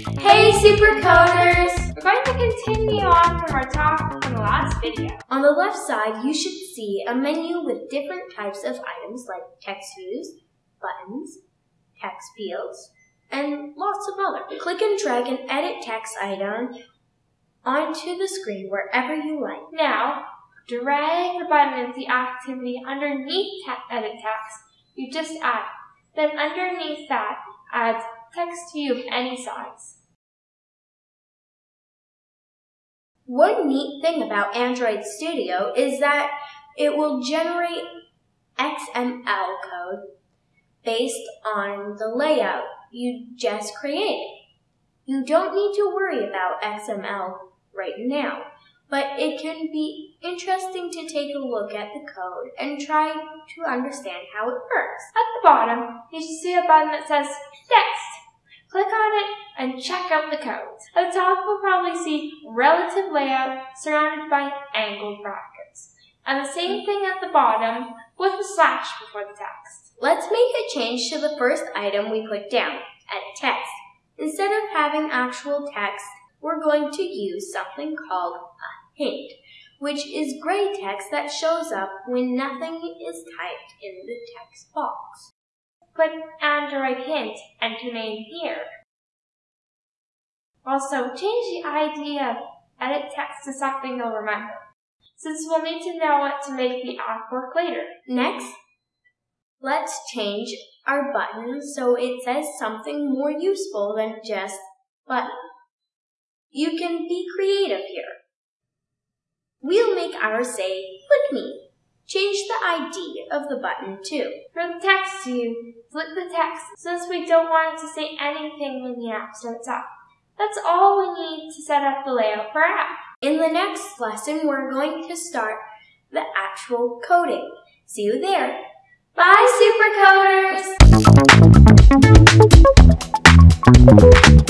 Hey Supercoders! We're going to continue on from our talk from the last video. On the left side, you should see a menu with different types of items like text views, buttons, text fields, and lots of other. Click and drag an edit text item onto the screen wherever you like. Now, drag the button into the activity underneath te edit text you just add. Then underneath that, add text view of any size. One neat thing about Android Studio is that it will generate XML code based on the layout you just created. You don't need to worry about XML right now, but it can be interesting to take a look at the code and try to understand how it works. At the bottom, you should see a button that says Text. Click on it and check out the codes. At the top, you'll probably see relative layout surrounded by angled brackets. And the same thing at the bottom with a slash before the text. Let's make a change to the first item we put down, edit text. Instead of having actual text, we're going to use something called a hint, which is gray text that shows up when nothing is typed in the text box. Put Android hint enter name here. Also, change the ID of edit text to something you'll remember, since we'll need to know what to make the app work later. Next, let's change our button so it says something more useful than just button. You can be creative here. We'll make ours say, click me. Change the ID of the button too. The text view, flip the text since we don't want it to say anything when the app starts up. That's all we need to set up the layout for app. In the next lesson, we're going to start the actual coding. See you there. Bye, Supercoders!